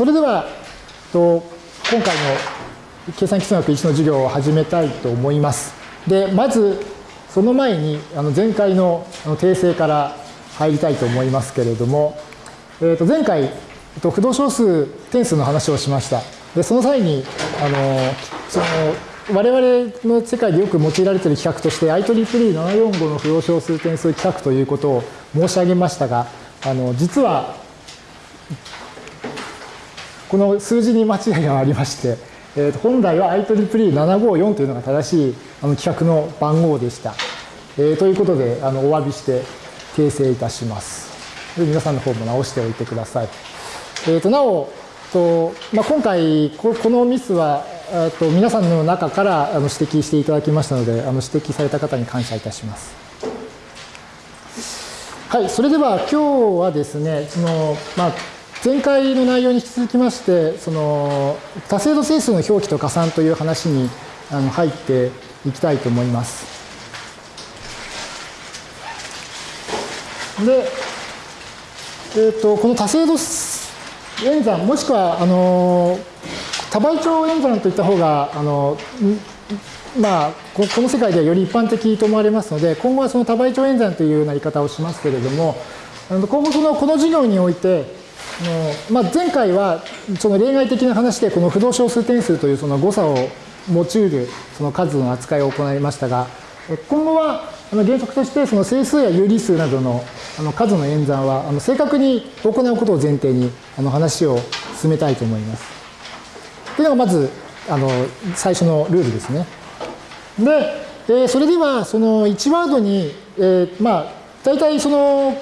それでは、と今回の計算基数学1の授業を始めたいと思います。で、まず、その前に、あの前回の訂正から入りたいと思いますけれども、えー、と前回、不動小数点数の話をしました。で、その際に、あの、その、我々の世界でよく用いられている企画として IEEE745 の不動小数点数規格ということを申し上げましたが、あの実はこの数字に間違いがありまして、えー、と本来は IEEE754 というのが正しいあの規格の番号でした。えー、ということであのお詫びして訂正いたします。で皆さんの方も直しておいてください。えー、となおと、まあ、今回ここのミスはと皆さんの中からあの指摘していただきましたので、あの指摘された方に感謝いたします。はい、それでは今日はですね、そのまあ、前回の内容に引き続きまして、その多精度整数の表記と加算という話にあの入っていきたいと思います。で、えーと、この多精度演算もしくはあの多倍長演算といった方が、あの、まあ、この世界ではより一般的と思われますので、今後はその多倍長演算というような言い方をしますけれども、今後そのこの授業において、のまあ、前回はその例外的な話でこの不動小数点数というその誤差を用いるその数の扱いを行いましたが、今後は原則としてその整数や有理数などの数の演算は正確に行うことを前提に話を進めたいと思います。というのがまず、あの、最初のルールですね。で、えー、それでは、その1ワードに、えー、まあ、大体その、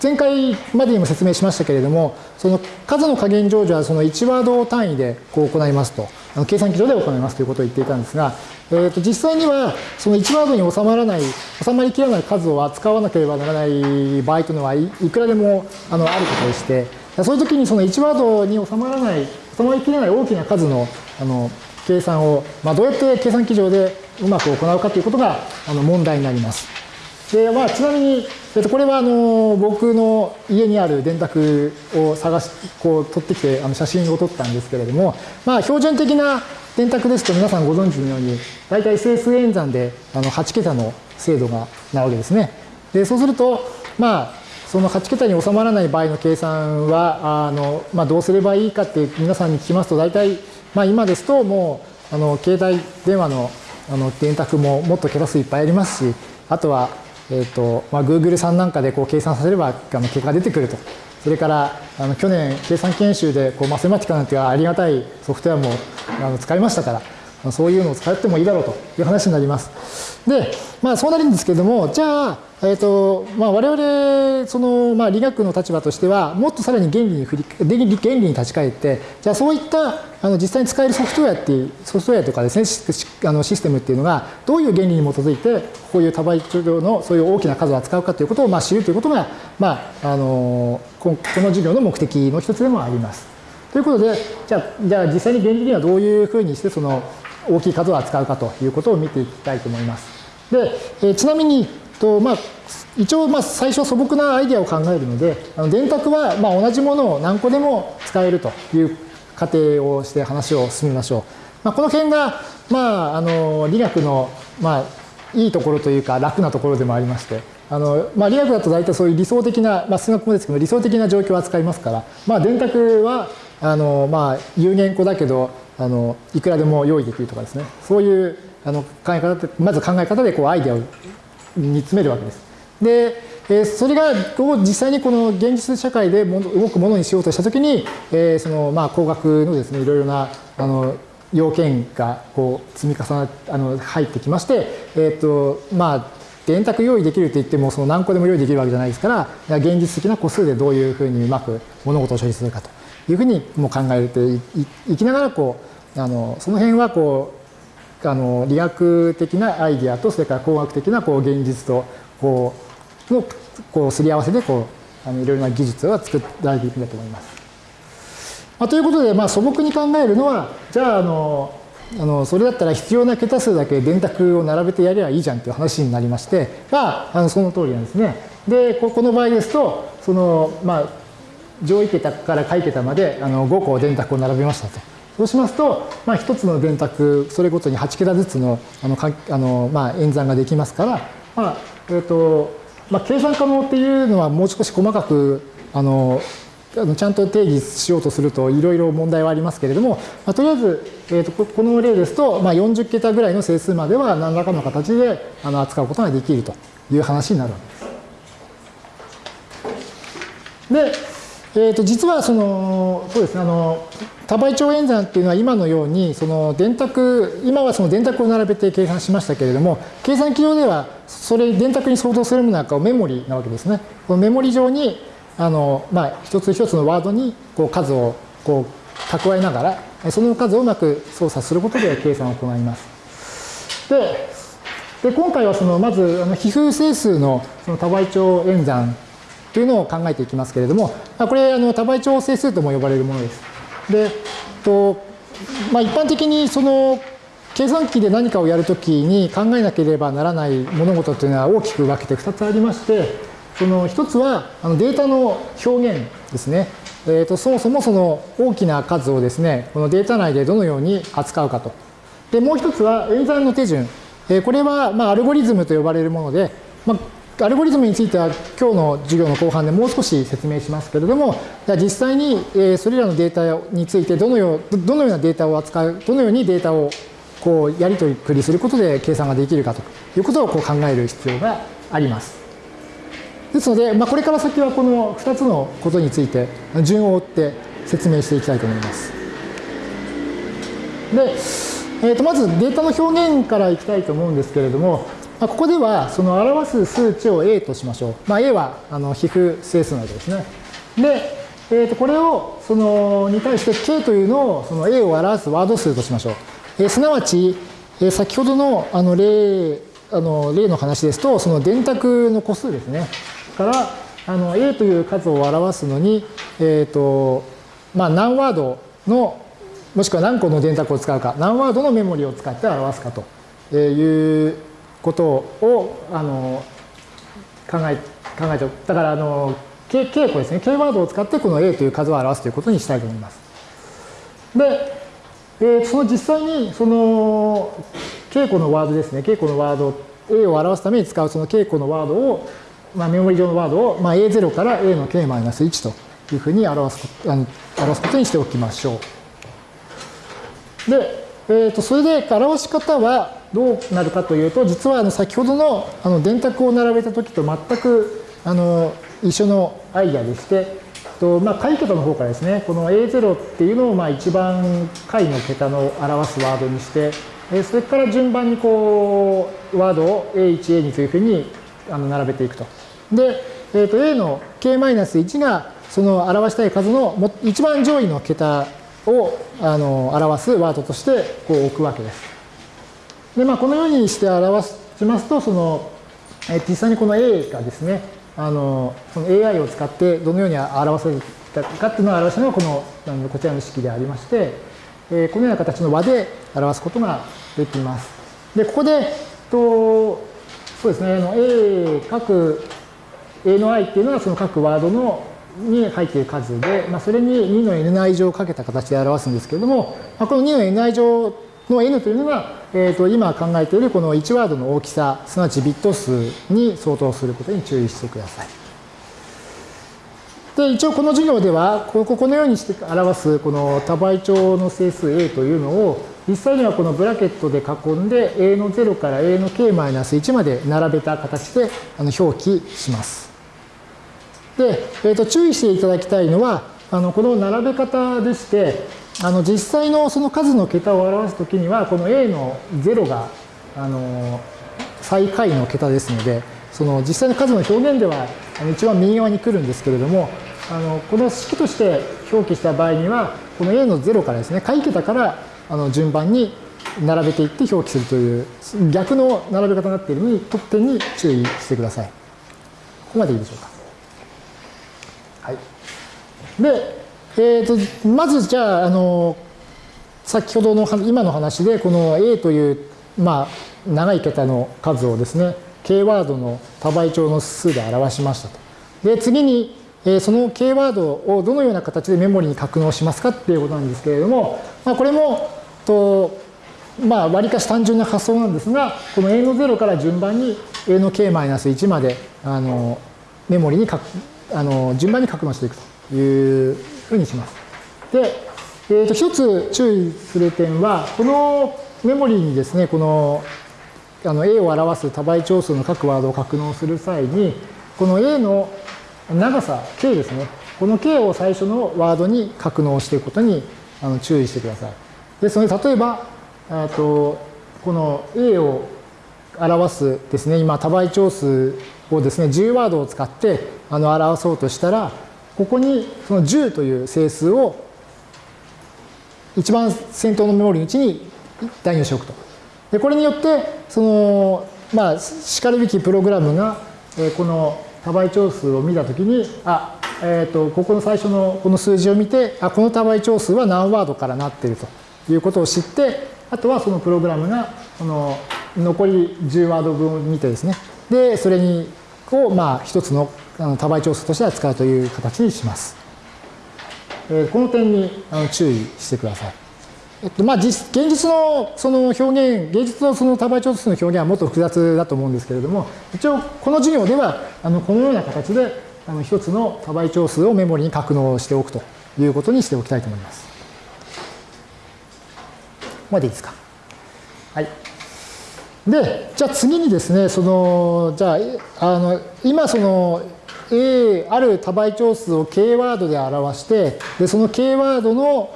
前回までにも説明しましたけれども、その数の加減乗除はその1ワード単位でこう行いますと、あの計算機上で行いますということを言っていたんですが、えー、と実際にはその1ワードに収まらない、収まりきらない数を扱わなければならない場合というのはいくらでもあのあることでして、そういう時にその1ワードに収まらないそのきれない大きな数のあの計算を、まあ、どうやって計算機上でうまく行うかということがあの問題になります。でまあ、ちなみに、えっと、これはあの僕の家にある電卓を探しこう取ってきてあの写真を撮ったんですけれども、まあ、標準的な電卓ですと皆さんご存知のように大体整数演算であの8桁の精度がなわけですね。でそうすると、まあ、その8桁に収まらない場合の計算は、あのまあ、どうすればいいかって皆さんに聞きますと、大体、まあ、今ですともう、あの携帯電話のあの電卓ももっと桁数いっぱいありますし、あとは、えっ、ー、と、まあ、Google さんなんかでこう計算させればあの結果が出てくると。それから、あの去年、計算研修でこうマセマティカなんていうありがたいソフトウェアもあの使いましたから、まあそういうのを使ってもいいだろうという話になります。で、まあそうなるんですけれども、じゃあ、えっ、ー、と、まあ、我々、その、まあ、理学の立場としては、もっとさらに原理に振り、原理に立ち返って、じゃあそういった、あの、実際に使えるソフトウェアっていう、ソフトウェアとかですね、あのシステムっていうのが、どういう原理に基づいて、こういう多倍治療のそういう大きな数を扱うかということを、まあ、知るということが、まあ、あの、この授業の目的の一つでもあります。ということで、じゃあ、じゃあ実際に原理にはどういうふうにして、その、大きい数を扱うかということを見ていきたいと思います。で、えちなみに、とまあ、一応まあ最初素朴なアイデアを考えるので、あの電卓はまあ同じものを何個でも使えるという仮定をして話を進めましょう。まあ、この辺が、まあ、あの理学の、まあ、いいところというか楽なところでもありまして、あのまあ、理学だと大体そういう理想的な、まあ、数学もですけど理想的な状況を扱いますから、まあ、電卓はあの、まあ、有限個だけどあのいくらでも用意できるとかですねそういうあの考え方まず考え方でこうアイデアを煮詰めるわけです。で、えそれが実際にこの現実社会でも動くものにしようとしたときに、えそのまあ工学のですねいろいろなあの要件がこう積み重なあの入ってきまして、えっ、とまあ電卓用意できると言ってもその何個でも用意できるわけじゃないですから現実的な個数でどういうふうにうまく物事を処理するかというふうにも考えていきながらこうあのその辺はこうあの理学的なアイディアとそれから工学的なこう現実とこうのこうすり合わせでこうあのいろいろな技術が作られていくんだと思います。まあ、ということで、まあ、素朴に考えるのはじゃああのあのそれだったら必要な桁数だけ電卓を並べてやればいいじゃんっていう話になりましてがあのその通りなんですね。でこの場合ですとそのまあ上位桁から下位桁まであの5個電卓を並べましたと。そうしますと、まあ、1つの電卓それごとに8桁ずつのあのかあの、まあ、演算ができますから、まあえーとまあ、計算可能っていうのはもう少し細かくあのちゃんと定義しようとするといろいろ問題はありますけれども、まあ、とりあえず、えーと、この例ですと、まあ、40桁ぐらいの整数までは何らかの形であの扱うことができるという話になるわけです。で、えー、と実はそのそうですねあの多倍長演算っていうのは今のようにその電卓今はその電卓を並べて計算しましたけれども計算機上ではそれ電卓に相当するものなんかをメモリなわけですね。このメモリ上にあの、まあ、一つ一つのワードにこう数をこう蓄えながらその数をうまく操作することで計算を行います。でで今回はそのまずあの皮膚整数のその多倍長演算というのを考えていきますけれども、これあの多倍長整数とも呼ばれるものです。で、とまあ、一般的にその計算機で何かをやるときに考えなければならない物事というのは大きく分けて2つありまして、その1つはあのデータの表現ですね。えー、とそもそもその大きな数をですね、このデータ内でどのように扱うかと。で、もう1つは演算の手順。これはまあアルゴリズムと呼ばれるもので、まあ、アルゴリズムについては今日の授業の後半でもう少し説明しますけれども、じゃ実際にそれらのデータについてどのようどのようなデータを扱う、どのようにデータをこうやり取りすることで計算ができるかということをこう考える必要があります。ですので、まあ、これから先はこの2つのことについて順を追って説明していきたいと思います。で、えー、とまずデータの表現からいきたいと思うんですけれども、まあ、ここではその表す数値を A としましょう。まあ、A はあの皮膚整数なわけですね。で、えー、とこれをそのに対して K というのをその A を表すワード数としましょう。えー、すなわち、えー、先ほどのあの例あの例の話ですとその電卓の個数ですね。からあの A という数を表すのに、えーとまあ、何ワードのもしくは何個の電卓を使うか何ワードのメモリを使って表すかということをあの考え考えてだからあの K, K 個ですね K ワードを使ってこの A という数を表すということにしたいと思います。で、えー、その実際にその K 個のワードですね K 個のワード A を表すために使うその K 個のワードを、まあ、メモリ上のワードを、まあ、A0 から A の K-1 というふうに表すあの表すことにしておきましょう。で、えー、とそれで表し方はどうなるかというと実はあの先ほどのあの電卓を並べた時と全くあの一緒のアイデアでしてと、まあ、下位桁の方からですねこの A0 っていうのをまあ一番下位の桁の表すワードにしてそれから順番にこうワードを A1、A2 というふうにあの並べていくと。で、えー、と A の K-1 がその表したい数の一番上位の桁をあの表すワードとしてこう置くわけです。で、まあ、このようにして表しますと、その、え実際にこの A がですね、あの、その AI を使ってどのように表せるかっていうのを表したのがこの、あのこちらの式でありまして、えこのような形の和で表すことができます。で、ここで、とそうですね、あの A 各 A の i っていうのはその各ワードのに入っている数で、まあ、それに2の ni 乗をかけた形で表すんですけれども、まあ、この2の ni 乗の n というのが、えー、と今考えているこの1ワードの大きさ、すなわちビット数に相当することに注意してください。で、一応この授業では、ここのようにして表すこの多倍長の整数 a というのを、実際にはこのブラケットで囲んで a の0から a の k-1 まで並べた形であの表記します。で、えー、と注意していただきたいのは、あのこの並べ方でして、あの実際のその数の桁を表すときには、この A の0があの最下位の桁ですので、その実際の数の表現では一番右側に来るんですけれども、あのこの式として表記した場合には、この A の0からですね、下位桁からあの順番に並べていって表記するという逆の並べ方になっているのに、得点に注意してください。ここまでいいでしょうか。はい。で、えーと、まずじゃああの先ほどの今の話でこの A という、まあ、長い桁の数をですね K ワードの多倍長の数で表しましたと。で次に、えその K ワードをどのような形でメモリに格納しますかっていうことなんですけれども、まあ、これも、とまあ、割かし単純な発想なんですが、この A の0から順番に A の K-1 まであのメモリにかあの順番に格納していくというふうにします。で、えー、と一つ注意する点は、このメモリーにですね、このあの A を表す多倍長数の各ワードを格納する際に、この A の長さ K ですね。この K を最初のワードに格納していくことにあの注意してください。ですので、例えば、とこの A を表すですね、今多倍長数をですね、10ワードを使ってあの表そうとしたら、ここにその10という整数を一番先頭のメモリのうちに代入しておくと。で、これによって、その、まあ、しかるべきプログラムが、えこの多倍長数を見たときに、あ、えっ、ー、と、ここの最初のこの数字を見て、あ、この多倍長数は何ワードからなっているということを知って、あとはそのプログラムが、この残り10ワード分を見てですね、で、それに、を、まあ、一つの多倍長数として扱うという形にします。えー、この点に注意してください。えっと、まあ、実、現実のその表現、現実のその多倍長数の表現はもっと複雑だと思うんですけれども、一応、この授業では、あの、このような形で、あの、一つの多倍長数をメモリに格納しておくということにしておきたいと思います。ここまでいいですか？はい。で、じゃあ次にですね、その、じゃあ、あの、今その、A、ある多倍長数を K ワードで表して、で、その K ワードの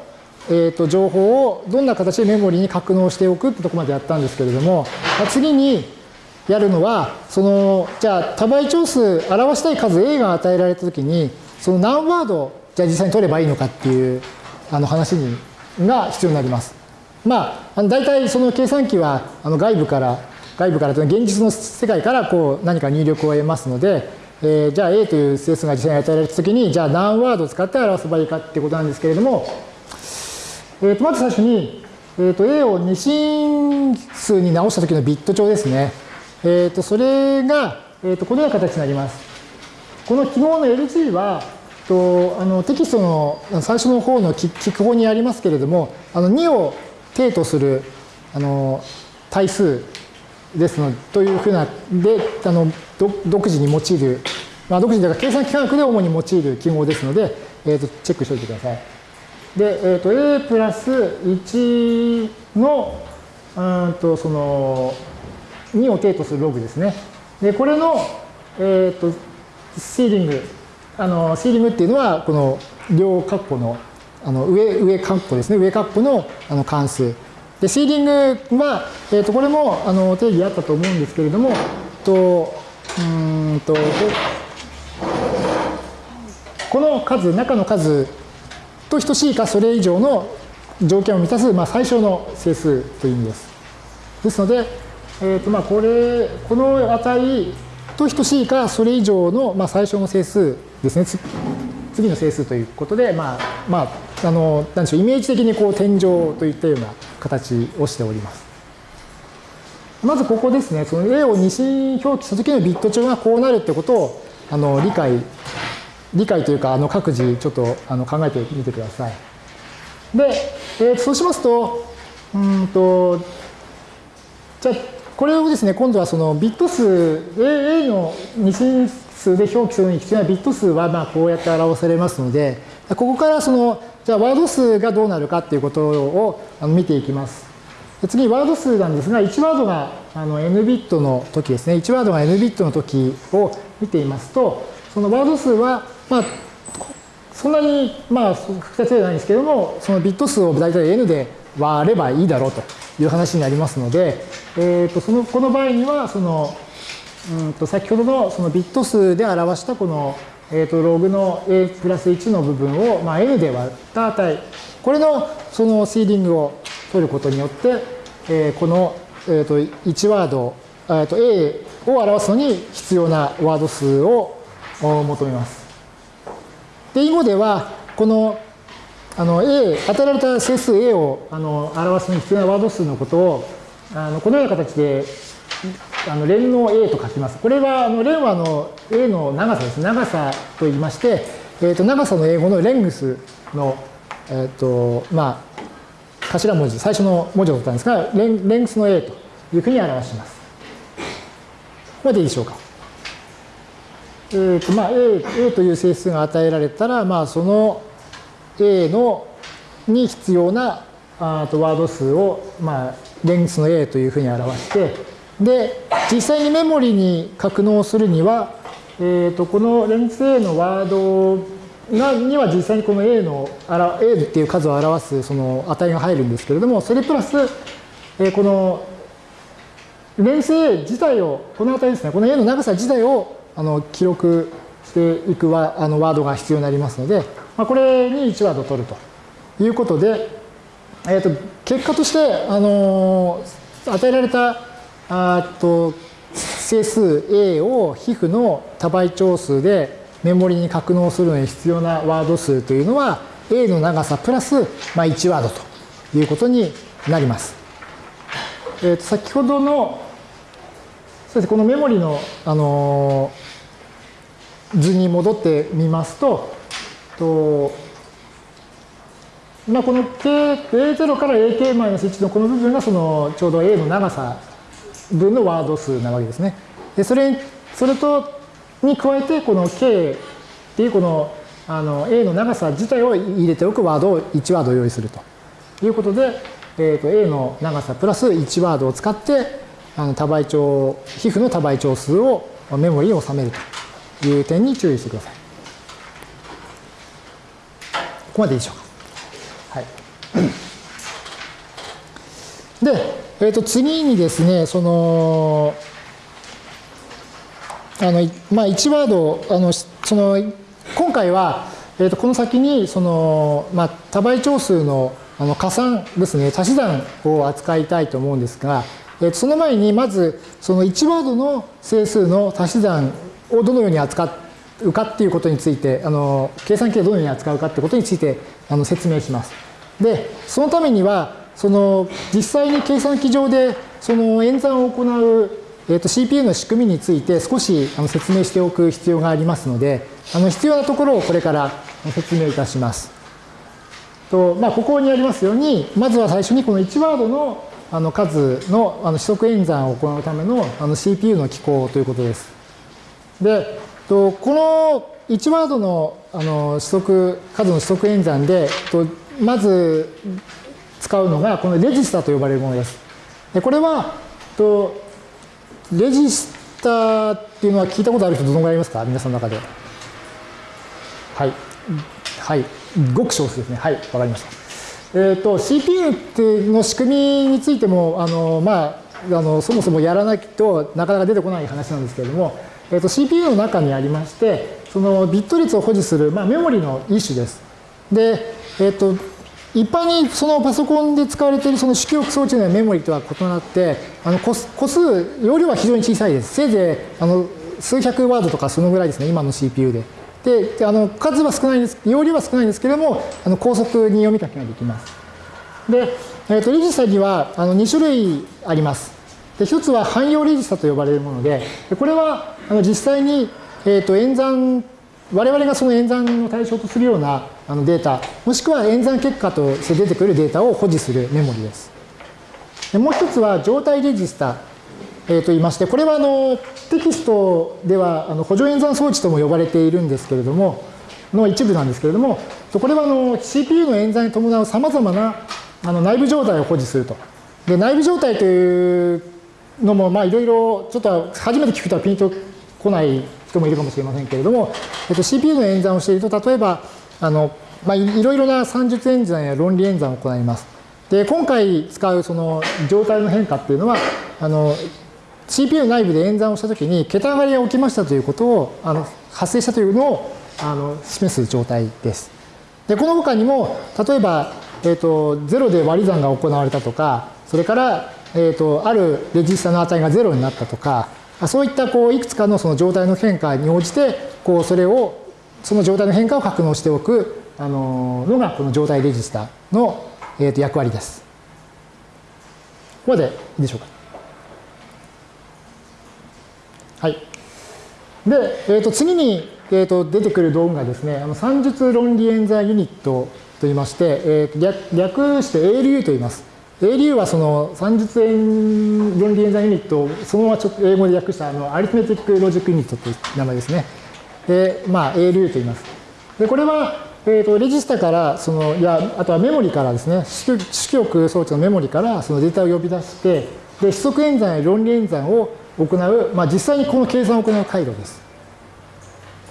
えー、と情報をどんな形でメモリに格納しておくってとこまでやったんですけれども、次にやるのは、その、じゃあ多倍長数表したい数 A が与えられたときに、その何ワード、じゃあ実際に取ればいいのかっていうあの話にが必要になります。まあ、あの大体その計算機はあの外部から、外部からというのは現実の世界からこう何か入力を得ますので、えー、じゃあ A という整数が実際に与えられたときに、じゃあ何ワードを使って表せばいいかっていうことなんですけれども、えー、とまず最初に、えー、と A を二進数に直した時のビット帳ですね。えー、とそれが、えー、とこのような形になります。この記号の LG は、とあのテキストの最初の方の記号にありますけれども、あの2を定とするあの対数ですのというふうなであの独自に用いる、まあ、独自というか計算機関学で主に用いる記号ですので、えー、とチェックしておいてください。で、えーと、A プラス1のうんとその2を定とするログですね。で、これの、えーと、シーリング、あのシーリングっていうのは、この両括弧のあの上上括弧ですね、上括弧のあの関数。で、シーリングは、えーと、これもあの定義あったと思うんですけれども、とうんとこの数、中の数と等しいかそれ以上の条件を満たす、まあ、最小の整数という意味です。ですので、えーとまあ、これこの値と等しいかそれ以上の、まあ、最小の整数ですね。次の整数ということで、まあ、まあ、あの、なんでしょう、イメージ的にこう天井といったような形をしております。まずここですね、その A を二進表記した時のビット帳がこうなるってことをあの理解理解というか、あの各自ちょっとあの考えてみてください。で、えー、そうしますと、うんと、じゃあ、これをですね、今度はそのビット数、A, A の二進数で表記するのに必要なビット数はまあこうやって表されますので、ここからその、じゃあワード数がどうなるかっていうことを見ていきます。次、ワード数なんですが、1ワードがあの n ビットの時ですね、1ワードが n ビットの時を見ていますと、そのワード数はまあ、そんなに、まあ、複雑ではないんですけども、そのビット数を大体 n で割ればいいだろうという話になりますので、えー、とそのこの場合には、その、うんと先ほどのそのビット数で表したこの、えー、とログの a プラス1の部分を、まあ、n で割った値、これのそのシーリングを取ることによって、えー、この、えー、と1ワード、えー、と a を表すのに必要なワード数を求めます。で、囲碁では、この、あの、A、与えられた整数 A をあの表すのに必要なワード数のことを、あのこのような形で、あの連の A と書きます。これは、あの連はあの A の長さです。長さと言いまして、えー、と長さの英語のレングスの、えーとまあ、頭文字、最初の文字を取ったんですが、レンレングスの A というふうに表します。ここまでいいでしょうか。えーとまあ、A, A という整数が与えられたら、まあ、その A のに必要なあとワード数を、まあ、レングスの A というふうに表して、で、実際にメモリに格納するには、えー、とこのレングス A のワードがには実際にこの A の A っていう数を表すその値が入るんですけれども、それプラス、えー、このレングス A 自体を、この値ですね、この A の長さ自体をあの記録していくワあのワードが必要になりますので、まあ、これに1ワード取るということで、えー、と結果として、あの与えられたあと整数 A を皮膚の多倍長数でメモリに格納するのに必要なワード数というのは A の長さプラス、まあ、1ワードということになります。えー、と先ほどのそしてこのメモリの、あの図に戻ってみますと、とまあ、この K、A0 から AK-1 のこの部分がそのちょうど A の長さ分のワード数なわけですね。で、それ、それと、に加えて、この K っていうこのあの A の長さ自体を入れておくワードを1ワード用意するということで、えー、と A の長さプラス1ワードを使ってあの多倍長皮膚の多倍長数をメモリに収めるという点に注意してください。ここまでいいでしょうか。はい。で、えー、と次にですね、その、あの、まあ、1ワード、あの、その、今回は、えー、とこの先に、その、まあ、多倍長数のあの加算ですね、足し算を扱いたいと思うんですが、えー、とその前に、まず、その1ワードの整数の足し算をどのように扱うかっていうことについて、あの、計算機をどのように扱うかってことについて、あの、説明します。で、そのためには、その実際に計算機上でその演算を行う、えー、と CPU の仕組みについて少しあの説明しておく必要がありますのであの必要なところをこれから説明いたします。とまあ、ここにありますようにまずは最初にこの1ワードのあの数のあの指則演算を行うためのあの CPU の機構ということです。でとこの1ワードのあの指則数の指則演算でとまず使うのがこのレジスタと呼ばれるものです。でこれはとレジスターっていうのは聞いたことある人どのぐらいいますか？皆さんの中で。はい。はい。ごく少数ですね。はい。わかりました。えっ、ー、と CPU っての仕組みについてもあのまああのそもそもやらないとなかなか出てこない話なんですけれども、えーと、CPU の中にありましてそのビット率を保持する、まあ、メモリの一種です。で、えっ、ー、と一般にそのパソコンで使われているその主記憶装置のメモリとは異なって、あの個数、容量は非常に小さいです。せいぜいあの数百ワードとかそのぐらいですね、今の CPU で。で、あの数は少ないです、容量は少ないんですけれども、あの高速に読み書きができます。で、えー、とレジスタにはあの2種類あります。で一つは汎用レジスタと呼ばれるもので、これはあの実際に、えー、と演算我々がその演算の対象とするようなあのデータ、もしくは演算結果として出てくるデータを保持するメモリです。でもう一つは状態レジスタ、えー、と言いまして、これはあのテキストではあの補助演算装置とも呼ばれているんですけれども、の一部なんですけれども、これはあの CPU の演算に伴うさまざまなあの内部状態を保持すると。で内部状態というのも、いろいろちょっと初めて聞くとはピンとこない人もいるかもしれませんけれども、えっと、CPU の演算をしていると、例えば、あの、まあ、いろいろな算術演算や論理演算を行います。で、今回使うその状態の変化っていうのは、あの、CPU 内部で演算をしたときに、桁上がりが起きましたということを、あの、発生したというのを、あの、示す状態です。で、この他にも、例えば、えっ、と、0で割り算が行われたとか、それから、えっ、と、あるレジスタの値が0になったとか、そういったこういくつかのその状態の変化に応じてこうそれをその状態の変化を格納しておくあののがこの状態レジスタの、えー、と役割です。ここまでいいでしょうか。はい。で、えー、と次に、えー、と出てくる道具がですね、あの算術論理演算ユニットといいまして、えー、略略して ALU と言います。ALU はその算術論理演算ユニットをそのままちょ英語で訳したあのアリスメティックロジックユニットという名前ですね。で、まあ ALU と言います。で、これは、えーと、レジスタからそのいやあとはメモリからですね式憶装置のメモリからそのデータを呼び出してで指則演算や論理演算を行う、まあ、実際にこの計算を行う回路です。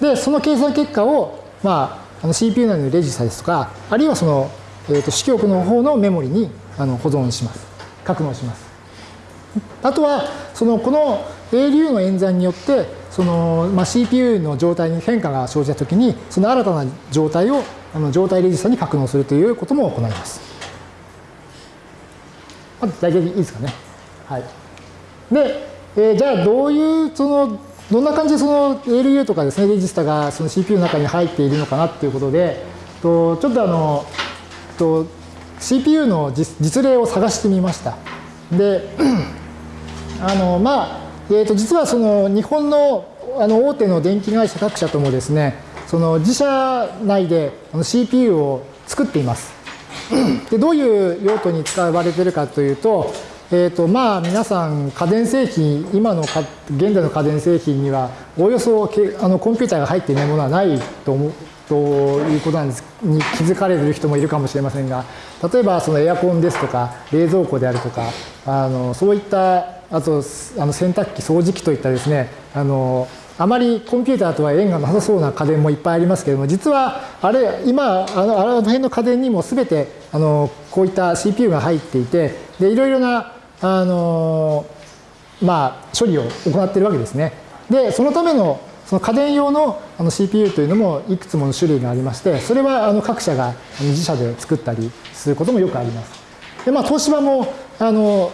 でその計算結果を、まあ、あの CPU 内のレジスタですとかあるいはその、えーと、式憶の方のメモリにあの保存します格納します。あとはそのこの ALU の演算によってその、まあ、CPU の状態に変化が生じたときに、その新たな状態をあの状態レジスタに格納するということも行います。まず大体いいですかね。はい。で、えー、じゃあどういう、その、どんな感じでその ALU とかですね、レジスタがその CPU の中に入っているのかなっていうことで、とちょっとあの、と CPU の実例を探してみました。で、あの、まあ、えー、と実はその日本のあの大手の電気会社各社ともですねその自社内で CPU を作っています。でどういう用途に使われてるかというと,、えーとまあ、皆さん家電製品今の現在の家電製品にはおおよそあのコンピューターが入っていないものはないと思うということなんですに気づかれる人もいるかもしれませんが例えばそのエアコンですとか冷蔵庫であるとかあのそういったあとあの洗濯機掃除機といったですねあのあまりコンピューターとは縁がなさそうな家電もいっぱいありますけれども実はあれ今あのあの辺の家電にも全てあのこういった CPU が入っていてでいろいろなあのまあ処理を行っているわけですね。でそのためのその家電用のあの CPU というのもいくつもの種類がありましてそれはあの各社が自社で作ったりすることもよくあります。でまあ東芝もあの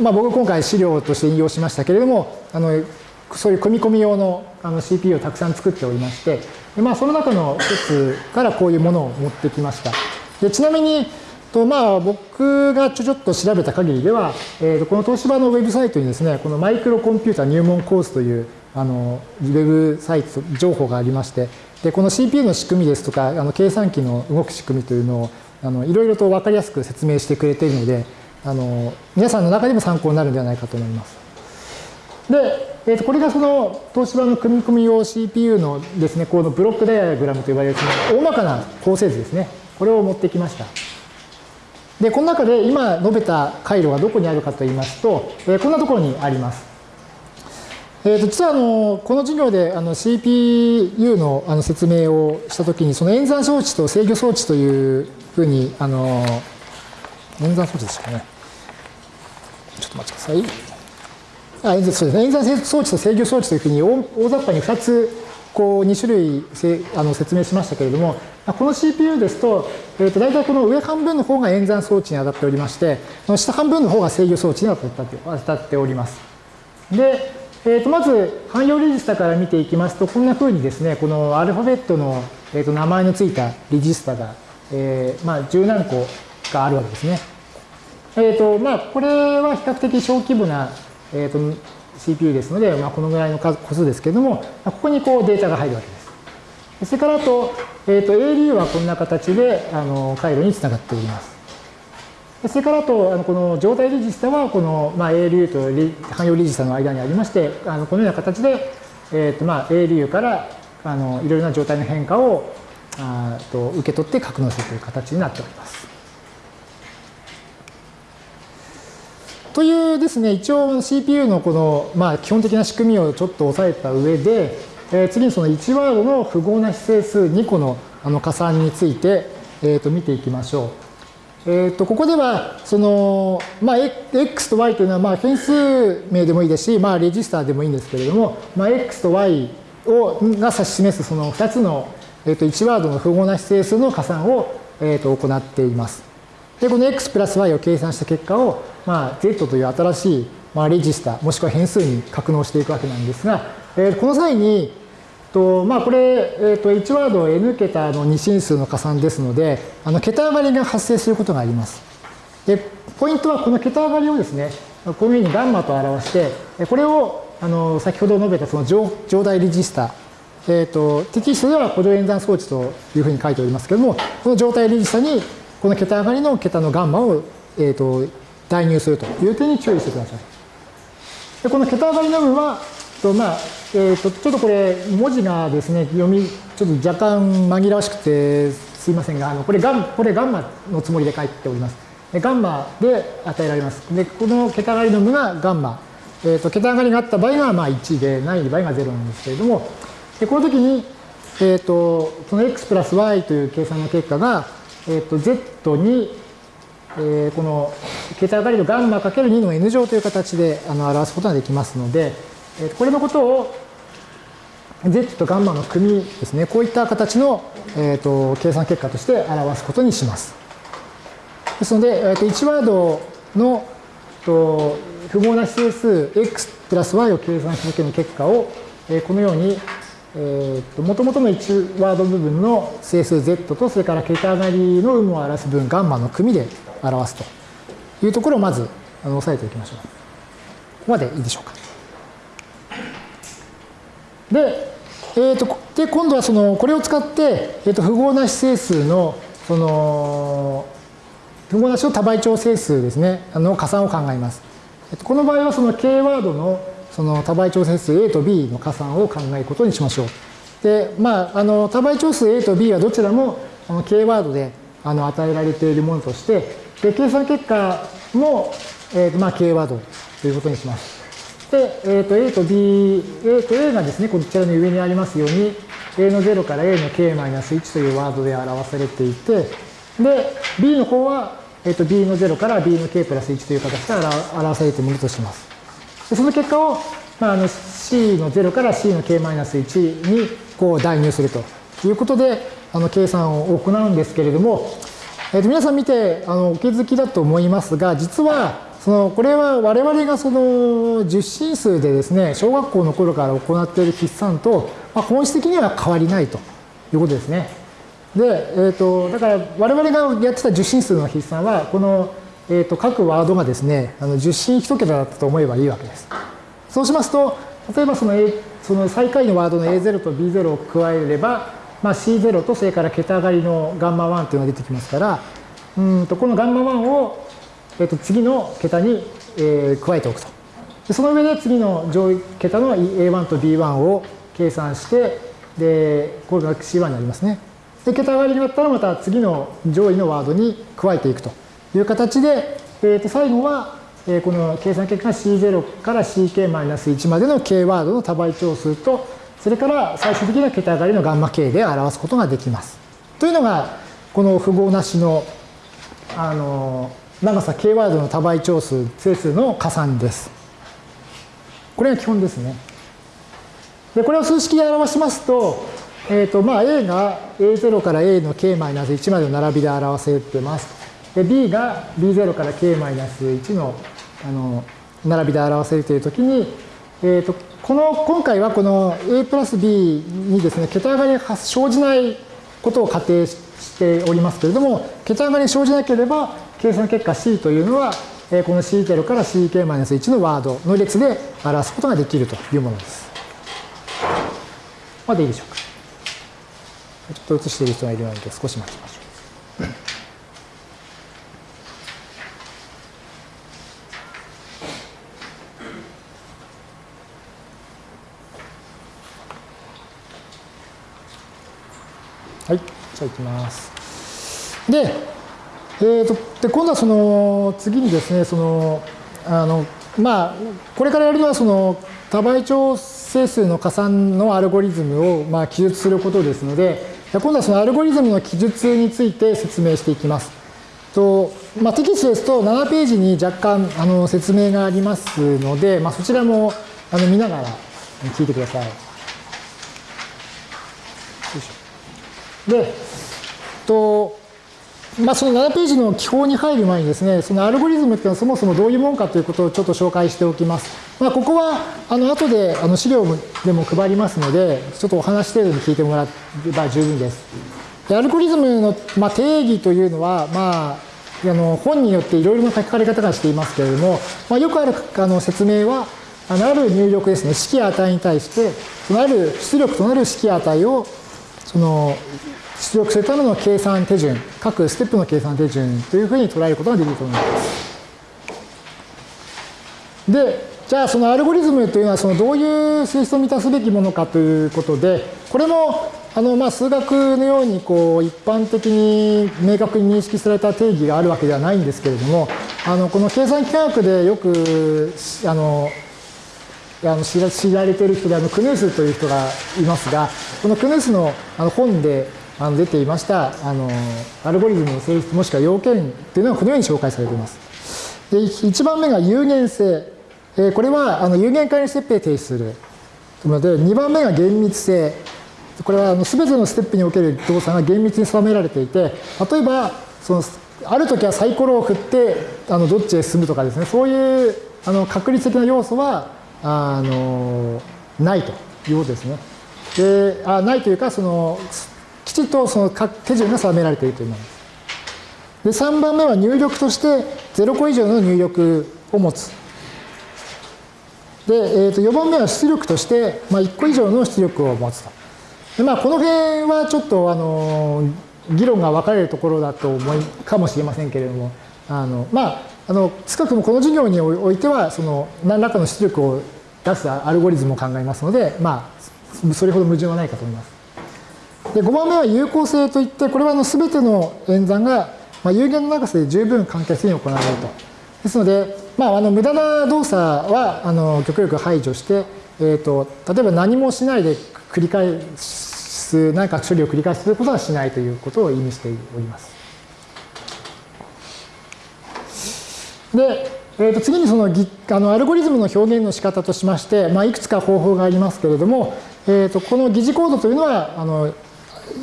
まあ、僕今回資料として引用しましたけれどもあのそういう組み込み用のあの CPU をたくさん作っておりましてで、まあ、その中の一つからこういうものを持ってきましたでちなみにとまあ僕がちょちょっと調べた限りでは、えー、この東芝のウェブサイトにですねこのマイクロコンピュータ入門コースというあのウェブサイト情報がありましてでこの CPU の仕組みですとかあの計算機の動く仕組みというのをあのいろいろと分かりやすく説明してくれているのであの皆さんの中でも参考になるんではないかと思います。で、えー、とこれがその東芝の組み込み用 CPU のですね、このブロックダイアグラムと呼ばれるその大まかな構成図ですね。これを持ってきました。で、この中で今述べた回路がどこにあるかと言いますと、えー、こんなところにあります。えー、と実はあのこの授業であの CPU のあの説明をしたときに、その演算装置と制御装置というふうにあの演算装置でしたかね。ちょっと待ってください。あそうですね、演算装置と制御装置というふうに大雑把に2つこう2種類あの説明しましたけれども、この CPU ですと、えー、と大体この上半分の方が演算装置に当たっておりまして、の下半分の方が制御装置に当たっております。で、えー、とまず汎用レジスタから見ていきますと、こんなふうにですね、このアルファベットの、えー、と名前のついたレジスタが、えー、まあ十何個があるわけですね。えっ、ー、と、まあ、これは比較的小規模な、えーと、CPU ですので、まあ、このぐらいの数個数ですけれども、ここにこうデータが入るわけです。それからあと、えっ、ー、と、ALU はこんな形であの回路につながっております。それからあと、あのこの状態レジスタは、この、まあ、ALU と汎用レジスタの間にありまして、あのこのような形で、えっ、ー、と、まあ、ALU からあのいろいろな状態の変化をあと受け取って格納するという形になっております。というですね、一応 CPU のこの、まあ、基本的な仕組みをちょっと押さえた上で、えー、次にその1ワードの符号な指定数2個のあの加算について、えー、と見ていきましょう。えー、とここではその、まあ、x と y というのはまあ変数名でもいいですし、まあ、レジスターでもいいんですけれども、まあ、x と y をが指し示すその2つの、えー、と1ワードの符号な指定数の加算を、えー、と行っています。で、この x プラス y を計算した結果を、まあ、z という新しい、まあ、レジスター、もしくは変数に格納していくわけなんですが、えー、この際に、とまあ、これ、えー、と1ワード n 桁の二進数の加算ですので、あの桁上がりが発生することがあります。で、ポイントはこの桁上がりをですね、このようにガンマと表して、これをあの先ほど述べたその上上代レジスタえーと、テキストでは補助演算装置というふうに書いておりますけれども、この状態レジスタにこの桁上がりの桁のガンマを、えーと、代入するという点に注意してください。でこの桁上がりの部分は、とまあえーと、ちょっとこれ文字がですね読みちょっと若干紛らわしくてすいませんがあのこれガンこれガンマのつもりで書いております。でガンマで与えられます。でこの桁上がりの部がガンマ。えーと、桁上がりがあった場合がまあ1でない場合が0なんですけれどもでこの時に、えーと、その x プラス y という計算の結果が、えーと、z に、えー、この桁上がりのガンマ ×2 の n 乗という形であの表すことができますので、えー、これのことを z とガンマの組ですねこういった形の、えー、と計算結果として表すことにします。ですので、えー、と1ワードのと不毛な指定数 x プラス y を計算した時の結果を、えー、このようにえー、と元々の1ワード部分の整数 z とそれから桁上がりの有無を表す分ガンマの組で表すというところをまずあの押さえておきましょう。ここまでいいでしょうか。で、えー、とで今度はそのこれを使って、えー、と符号な指整数のその符号なしの多倍長整数ですねあの加算を考えます。えー、とこの場合はその k ワードのその多倍長整数 A と B の加算を考えることにしましょう。で、まあ、あの多倍長数 A と B はどちらもあの K ワードであの与えられているものとして、で計算結果も、えーとまあ、K ワードということにします。で、えー、と A と B、A と A がですね、こちらの上にありますように、A の0から A の K-1 というワードで表されていて、で、B の方は、えー、と B の0から B の K プラス1という形で表されているものとします。でその結果を、まあ、あの C の0から C の K-1 にこう代入するということであの計算を行うんですけれども、えー、と皆さん見てあのお気づきだと思いますが実はそのこれは我々がその十進数でですね小学校の頃から行っている筆算と、まあ、本質的には変わりないということですね。で、えーと、だから我々がやってた十進数の筆算はこのえー、と各ワードがですね、あの10進1桁だったと思えばいいわけです。そうしますと、例えばその,、A、その最下位のワードの A0 と B0 を加えれば、まあ、C0 とそれから桁上がりのガンマ1というのが出てきますから、うんとこのガンマ1を、えー、と次の桁に、えー、加えておくと。でその上で次の上位桁の A1 と B1 を計算して、で、これが C1 になりますね。で、桁上がりになったらまた次の上位のワードに加えていくと。いう形で、えー、と最後は、えー、この計算結果が C0 から CK-1 までの K ワードの多倍長数と、それから最終的な桁上がりのガンマ K で表すことができます。というのが、この符号なしの、あの、長さ K ワードの多倍長数、整数の加算です。これが基本ですね。で、これを数式で表しますと、えっ、ー、と、まあ、A が A0 から A の K-1 までの並びで表せてます。で B が B0 から K-1 のあの並びで表せるというときに、えーと、この今回はこの A プラス B にですね桁上がりが生じないことを仮定しておりますけれども桁上がりが生じなければ計算結果 C というのはこの C0 から CK-1 のワードの列で表すことができるというものです。までいいでしょうか。ちょっと映している人がいるので少し待ちましょう。い、じゃあいきます。で、えーと、で今度はその次にですね、そのあのまあ、これからやるのはその多倍長整数の加算のアルゴリズムをまあ記述することですので、今度はそのアルゴリズムの記述について説明していきます。とまあ、テキストですと7ページに若干あの説明がありますので、まあ、そちらもあの見ながら聞いてください。で、とまあ、その7ページの記法に入る前にですね、そのアルゴリズムっていうのはそもそもどういうものかということをちょっと紹介しておきます。まあ、ここは、あの、後であの資料でも配りますので、ちょっとお話程度に聞いてもらえば十分です。でアルゴリズムの、まあ、定義というのは、まあ、あの本によっていろいろな書かれ方がしていますけれども、まあ、よくあるあの説明は、あのある入力ですね、式や値に対して、そのある出力となる式や値を、その、出力するための計算手順、各ステップの計算手順というふうに捉えることができると思います。で、じゃあそのアルゴリズムというのはそのどういう性質を満たすべきものかということで、これもあのまあ数学のようにこう一般的に明確に認識された定義があるわけではないんですけれども、あのこの計算機科学でよくあのあの知られている人であのクヌースという人がいますが、このクヌースのあの本であの出ていましたあのアルゴリズムの性質もしくは要件というのがこのように紹介されています。で1番目が有限性え。これはあの有限界のステップへ提出するので、2番目が厳密性。これはあの全てのステップにおける動作が厳密に定められていて、例えば、そのある時はサイコロを振ってあのどっちへ進むとかですね、そういうあの確率的な要素はあのないということですね。であないというか、そのきちっとその手順が定められているというものです。で、3番目は入力として0個以上の入力を持つ。で、えー、と4番目は出力として、まあ、1個以上の出力を持つと。でまあ、この辺はちょっとあの議論が分かれるところだと思いかもしれませんけれども、あのまあ、あの少なくもこの授業においてはその何らかの出力を出すアルゴリズムを考えますので、まあ、それほど矛盾はないかと思います。で5番目は有効性といってこれはあの全ての演算が、まあ、有限の長さで十分簡潔に行われると。ですので、まあ、あの無駄な動作はあの極力排除して、えーと、例えば何もしないで繰り返す何か処理を繰り返すということはしないということを意味しております。で、えー、と次にそのあのアルゴリズムの表現の仕方としまして、まあ、いくつか方法がありますけれども、えー、とこの疑似コードというのはあの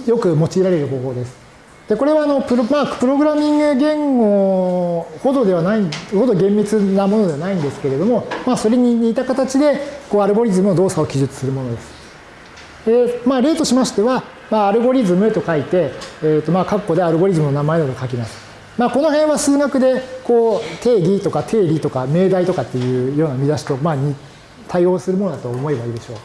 よく用いられる方法です。でこれはあのプロ,、まあ、プログラミング言語ほどではないほど厳密なものではないんですけれども、まあ、それに似た形でこうアルゴリズムの動作を記述するものです。でまあ、例としましては、まあ、アルゴリズムと書いて、えーとまあ、括弧でアルゴリズムの名前などを書きます。まあ、この辺は数学でこう定義とか定理とか命題とかっていうような見出しと、まあ、対応するものだと思えばいいでしょう。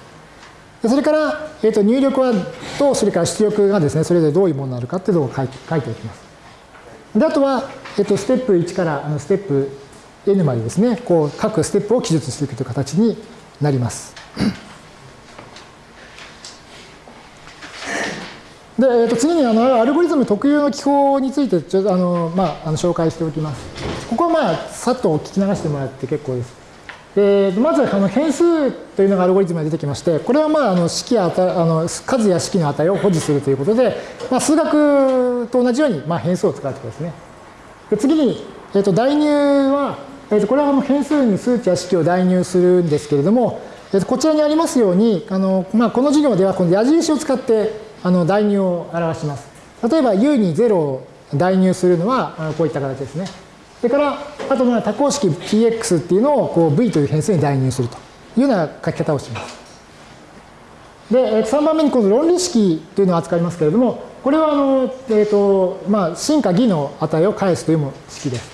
それから、えー、と入力はと、それから出力がですね、それぞれどういうものになるかっていうのを書いておきます。で、あとは、えっ、と、ステップ1からあのステップ N までですね、こう、各ステップを記述していくという形になります。で、えー、と次にあのアルゴリズム特有の記法についてちょあの、まあ、あの紹介しておきます。ここはまあさっと聞き流してもらって結構です。でまずあの変数というのがアルゴリズムが出てきまして、これはまああの式やあの数や式の値を保持するということで、まあ、数学と同じようにまあ変数を使うということですね。で次に、えー、と代入は、えー、とこれはあの変数に数値や式を代入するんですけれども、えー、とこちらにありますように、あのまあ、この授業ではこの矢印を使ってあの代入を表します。例えば U に0を代入するのはこういった形ですね。それから、あとまあ多項式 px っていうのをこう v という変数に代入するというような書き方をします。で、3番目にこの論理式というのを扱いますけれども、これはあの、えっ、ー、と、まあ、真か偽の値を返すという式です。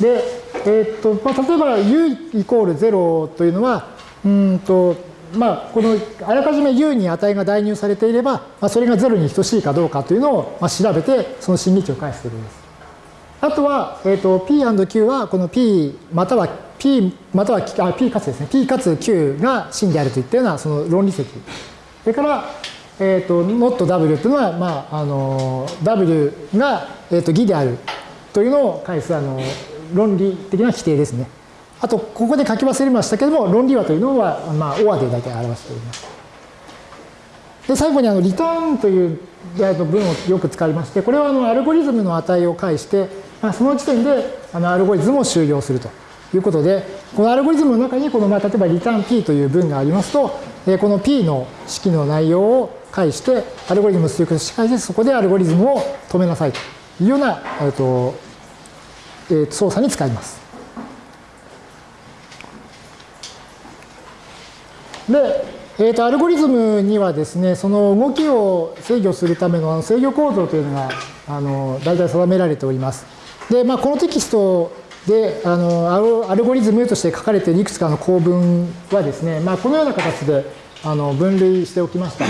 で、えっ、ー、と、まあ、例えば u イコール0というのは、うんと、まあ、このあらかじめ u に値が代入されていれば、まあ、それが0に等しいかどうかというのを、まあ、調べて、その真理値を返すということです。あとは、えっ、ー、と、P&Q はこの P または P またはあ P かつですね。P かつ Q が真であるといったようなその論理積。それから、えっ、ー、と、not W というのは、まあ、あの、W が、えっ、ー、と、偽であるというのを返す、あの、論理的な規定ですね。あと、ここで書き忘れましたけれども、論理和というのは、まあ、OR で大体表しております。で、最後に、あの、リターンという文をよく使いまして、これは、あの、アルゴリズムの値を介して、まあ、その時点であのアルゴリズムを終了するということで、このアルゴリズムの中にこの、まあ、例えばリターン p という文がありますと、えこの p の式の内容を介して、アルゴリズムを出力し返して、そこでアルゴリズムを止めなさいというような、えーとえー、操作に使います。で、えー、とアルゴリズムにはですね、その動きを制御するための制御構造というのがあの大体定められております。で、まあ、このテキストであのアルゴリズムとして書かれているいくつかの構文はですね、まあ、このような形であの分類しておきました。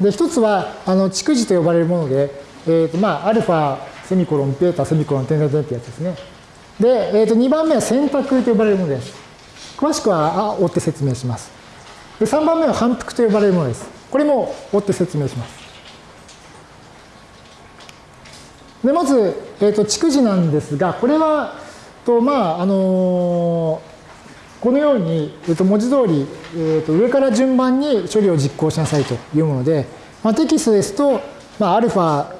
で一つはあの蓄字と呼ばれるもので、えーとまあ、アルファセミコロンベータセミコロン点々点ってやつですね。で、えー、と2番目は選択と呼ばれるものです。詳しくはあ追って説明します。で3番目は反復と呼ばれるものです。これも追って説明します。でまず、えー、と蓄字なんですが、これは、とまああのー、このように、えー、と文字通り、えー、と上から順番に処理を実行しなさいというもので、まあ、テキストですと、まあ、アルファ、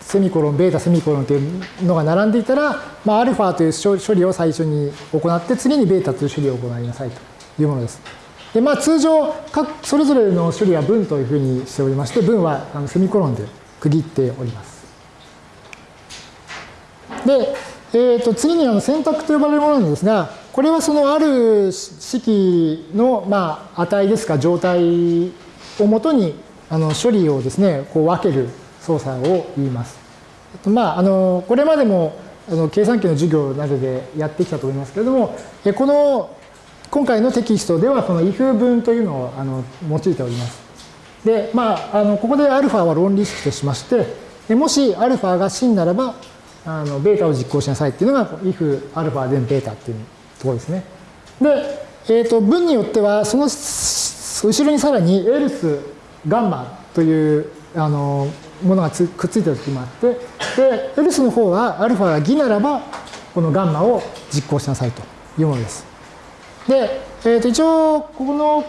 セミコロン、ベータ、セミコロンというのが並んでいたら、まあ、アルファという処理を最初に行って、次にベータという処理を行いなさいというものです。で、まあ、通常、各それぞれの処理は文というふうにしておりまして、文はあのセミコロンで区切っております。で、えー、と次にあの選択と呼ばれるものなんですが、これはそのある式の、まあ、値ですか、状態をもとにあの処理をですね、こう分ける操作を言います。まあ、あのこれまでもあの計算機の授業などでやってきたと思いますけれども、えこの今回のテキストではこの if 文というのをあの用いております。で、まあ、あのここで α は論理式としまして、もし α が真ならば、あのベータを実行しなさいっていうのが if アルファ then ベータっていうところですね。で、えー、と文によってはその後ろにさらに else ガンマというあのものがくっついてる時もあってで else の方はアルファが偽ならばこのガンマを実行しなさいというものです。で、えー、と一応ここの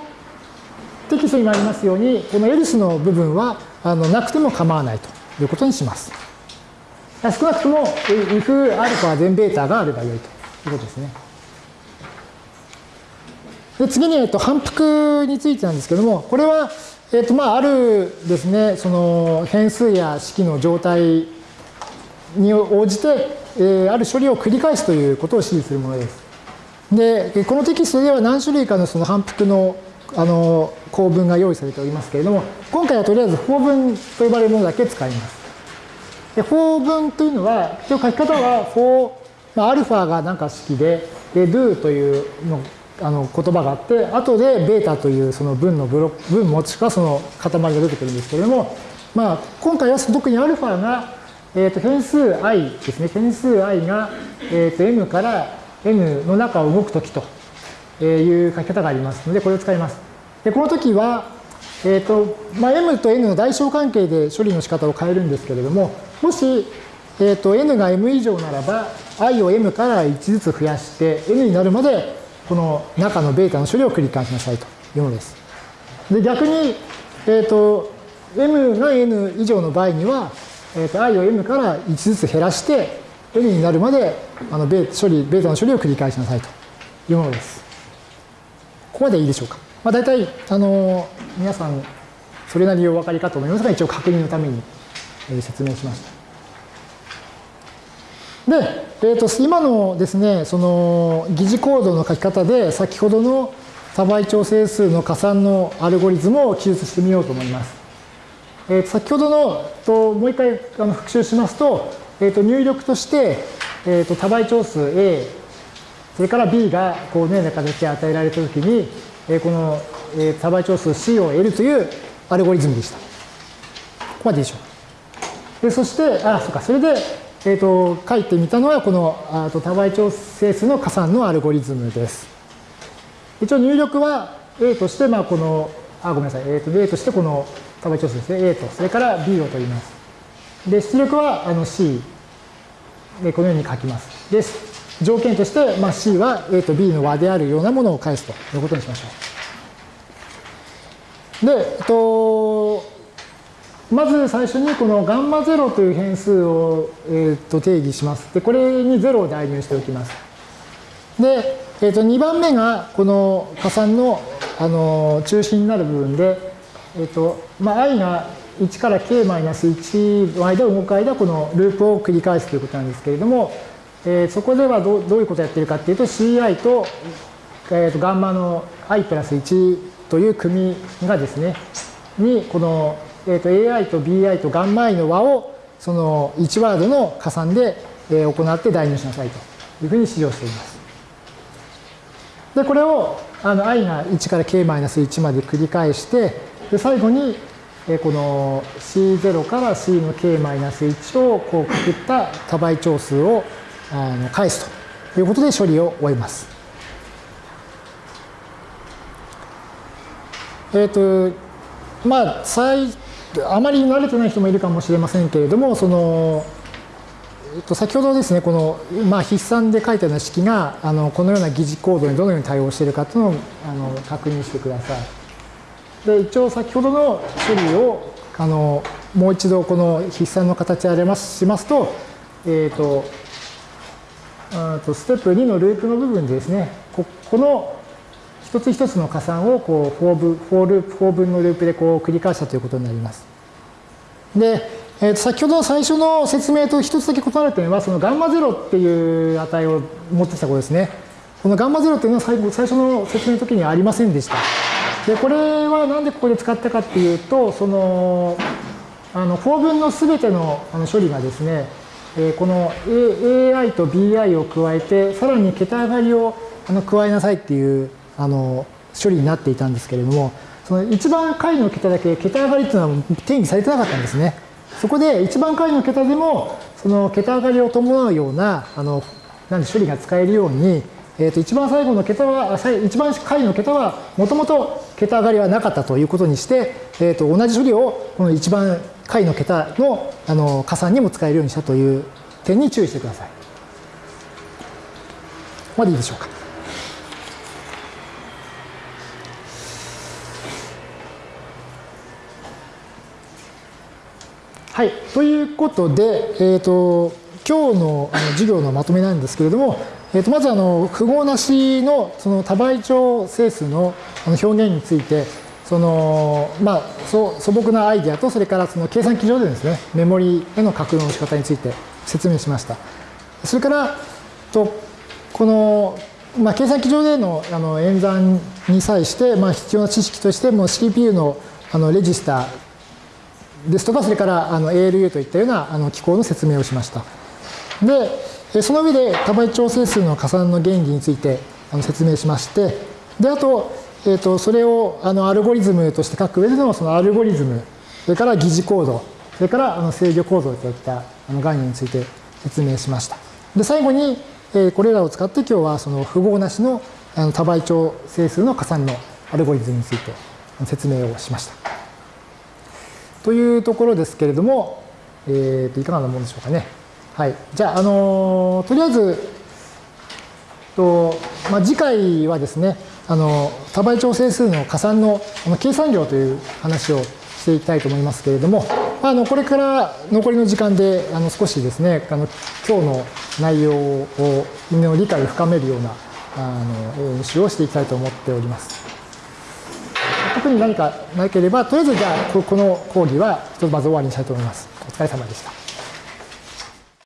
テキストにもありますようにこの else の部分はあのなくても構わないということにします。少なくとも if アルファ全ベータがあればよいということですね。で次に、えっと、反復についてなんですけども、これは、えっと、まあ、あるですね、その変数や式の状態に応じて、えー、ある処理を繰り返すということを指示するものです。で、このテキストでは何種類かのその反復のあの構文が用意されておりますけれども、今回はとりあえず法文と呼ばれるものだけ使います。で、法文というのは、一応書き方は、for、まあ、アルファがなんか式で、で、do というのあの言葉があって、後でベータというその文のブロック、文もしくはその塊が出てくるんですけれども、まあ、今回は特にアルファが、えー、と変数 i ですね。変数 i が、えー、と m から n の中を動くときという書き方がありますので、これを使います。で、この時は、えーとまあ、m と n の代償関係で処理の仕方を変えるんですけれども、もし、えーと、n が m 以上ならば、i を m から1ずつ増やして、n になるまで、この中のベータの処理を繰り返しなさいというものです。で、逆に、えっ、ー、と、m が n 以上の場合には、えーと、i を m から1ずつ減らして、n になるまであのベ処理ベータの処理を繰り返しなさいというものです。ここまでいいでしょうか？まあ、大体、あの皆さん、それなりにお分かりかと思いますが、一応確認のために説明しました。で、えー、と今のですね、その疑似コードの書き方で、先ほどの多倍調整数の加算のアルゴリズムを記述してみようと思います。えー、と先ほどのともう一回あの復習しますと、えー、と入力として、えー、と多倍調数 A、それから B がこうのような形で与えられたときに、えー、この、えー、多倍調数 C を得るというアルゴリズムでした。ここまででしょう。でそして、あ、そうか、それで、えっ、ー、と、書いてみたのは、このあと多倍調整数の加算のアルゴリズムです。一応入力は A として、まあ、この、あ、ごめんなさい、えっ、ー、と、A としてこの多倍調整ですね、A と、それから B を取ります。で、出力はあの C で、このように書きます。です、条件として、まあ、C は A と B の和であるようなものを返すということにしましょう。で、えっと、まず最初にこのガンマ0という変数を、えー、と定義します。で、これに0を代入しておきます。で、えー、と2番目がこの加算のあの中心になる部分で、えーとまあ、i が1から k-1 の間を動く間、このループを繰り返すということなんですけれども、えー、そこではどどういうことをやっているかっていうと ci と,、えー、とガンマの i プラス1という組がですね、にこのえー、と AI と BI とガンマ i の和をその1ワードの加算で行って代入しなさいというふうに指示をしています。で、これをあの i が1から k-1 まで繰り返して、で最後にえこの C0 から C の k-1 をこうくくった多倍長数をあの返すということで処理を終えます。えっ、ー、と、まあ、あまり慣れてない人もいるかもしれませんけれども、その、えっと、先ほどですね、この、まあ、筆算で書いたような式が、あのこのような疑似コードにどのように対応しているかというのをあの確認してください。で、一応先ほどの処理を、あのもう一度この筆算の形で表しますと、えっ、ー、ととステップ2のループの部分でですね、ここの一つ一つの加算をこうフォーブフォーループ、フォー分のループでこう繰り返したということになります。で、えー、と先ほど最初の説明と一つだけ異なる点は、そのガンマゼロっていう値を持ってきたことですね。このガンマゼロっていうのは最最初の説明の時にはありませんでした。で、これはなんでここで使ったかっていうと、その、あの、フォー分のすべてのあの処理がですね、え、この AI と BI を加えて、さらに桁上がりをあの加えなさいっていうあの処理になっていたんですけれども、その一番下位の桁だけ桁上がりっていうのは定義されてなかったんですね。そこで一番下位の桁でも、その桁上がりを伴うような、あの、なんで処理が使えるように、えー、と一番最後の桁は、一番下位の桁は、もともと桁上がりはなかったということにして、えー、と同じ処理をこの一番下位の桁のあの加算にも使えるようにしたという点に注意してください。ここまでいいでしょうか。はい、ということで、えーと、今日のあの授業のまとめなんですけれども、えー、とまずあの符号なしのその多倍長整数の表現についてその、まあ、素朴なアイデアとそれからその計算機上でですねメモリへの格納の仕方について説明しました。それからとこの、まあ、計算機上でのあの演算に際して、まあ、必要な知識としても CPU のあのレジスターですとか、それからあの ALU といったようなあの機構の説明をしました。で、その上で多倍調整数の加算の原理についてあの説明しまして、で、あと、え、ー、と、それをあのアルゴリズムとして書く上でのそのアルゴリズム、それから疑似コード、それからあの制御構造といったあの概念について説明しました。で、最後に、えー、これらを使って今日はその符号なしのあの多倍調整数の加算のアルゴリズムについて説明をしました。というところですけれども、えー、といかがなものでしょうかね。はい。じゃあ、あのとりあえず、とまあ、次回はですね、あの多倍調整数の加算のあの計算量という話をしていきたいと思いますけれども、あのこれから残りの時間であの少しですね、あの今日の内容をの理解を深めるようなあの演習をしていきたいと思っております。特に何かなければ、とりあえずじゃあ、この講義は一つまず終わりにしたいと思います。お疲れ様でした。